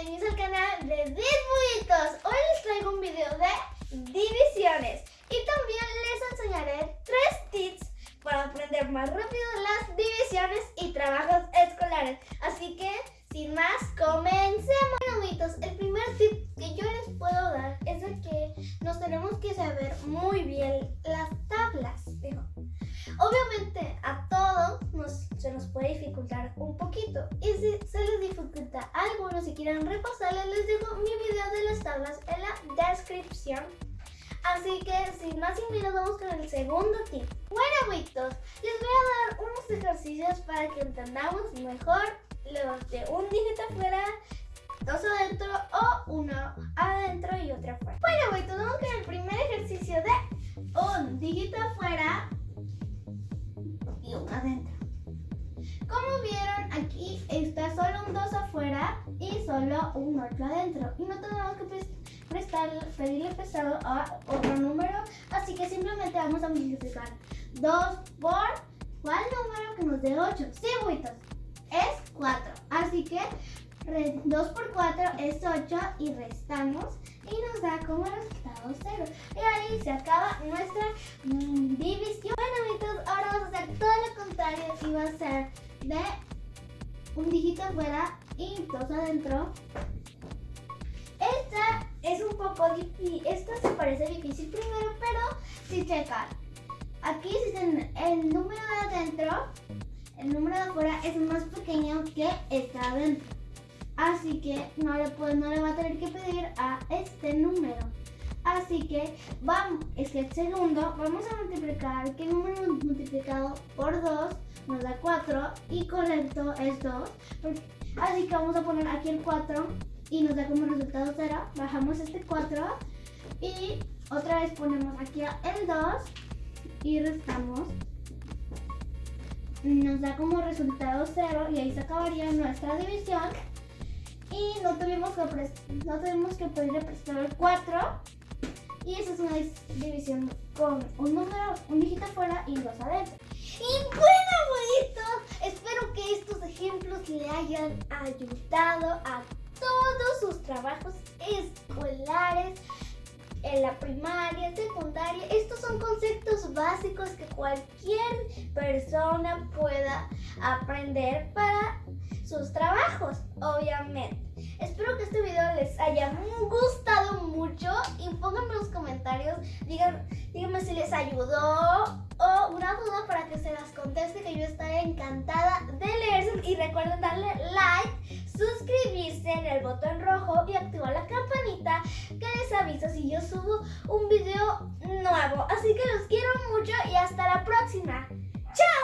bienvenidos al canal de Disbuitos. Hoy les traigo un video de divisiones y también les enseñaré tres tips para aprender más rápido las divisiones y trabajos escolares. Así que, sin más, comencemos. Bueno, el primer tip que yo les puedo dar es de que nos tenemos que saber muy bien algunos si quieren repasarles les dejo mi video de las tablas en la descripción. Así que sin más sin vamos con el segundo tip. Bueno amiguitos, les voy a dar unos ejercicios para que entendamos mejor los de un dígito afuera, dos adentro o uno y solo un 8 adentro. Y no tenemos que prestar, pedirle prestado a otro número, así que simplemente vamos a multiplicar 2 por ¿cuál número que nos dé 8? Sí, buitos, es 4. Así que 2 por 4 es 8 y restamos y nos da como resultado 0. Y ahí se acaba nuestra mm, división. Bueno, amigos, ahora vamos a hacer todo lo contrario y va a ser de un dígito afuera dos adentro. Esta es un poco difícil, esta se parece difícil primero, pero si checan, aquí si el número de adentro, el número de afuera es más pequeño que está adentro. Así que no le, puede, no le va a tener que pedir a este número. Así que vamos, es que el segundo vamos a multiplicar, que el número multiplicado por 2 nos da 4 y correcto es 2. Así que vamos a poner aquí el 4 y nos da como resultado 0. Bajamos este 4 y otra vez ponemos aquí el 2 y restamos. Nos da como resultado 0 y ahí se acabaría nuestra división y no tuvimos que, no tuvimos que pedirle prestado el 4 y esa es una división con un número, un dígito afuera y dos adentro. Y bueno, abuelito, espero que estos ejemplos le hayan ayudado a todos sus trabajos escolares en la primaria, secundaria. Estos son conceptos básicos que cualquier persona pueda aprender para sus trabajos, obviamente. Espero que este video les haya comentarios. Díganme si les ayudó o una duda para que se las conteste, que yo estaré encantada de leerse. Y recuerden darle like, suscribirse en el botón rojo y activar la campanita que les avisa si yo subo un video nuevo. Así que los quiero mucho y hasta la próxima. ¡Chao!